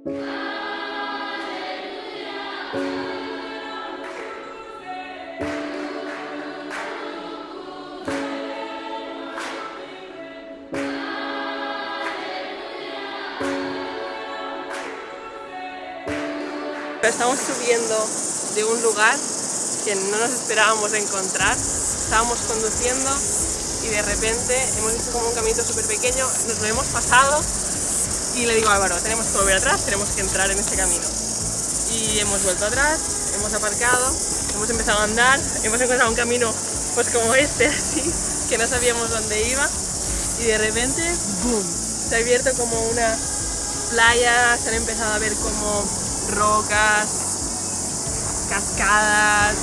Estamos subiendo de un lugar que no nos esperábamos encontrar. Estábamos conduciendo y de repente hemos visto como un caminito súper pequeño, nos lo hemos pasado y le digo a Álvaro, tenemos que volver atrás, tenemos que entrar en este camino. Y hemos vuelto atrás, hemos aparcado, hemos empezado a andar, hemos encontrado un camino pues como este, así, que no sabíamos dónde iba y de repente, ¡boom! Se ha abierto como una playa, se han empezado a ver como rocas, cascadas,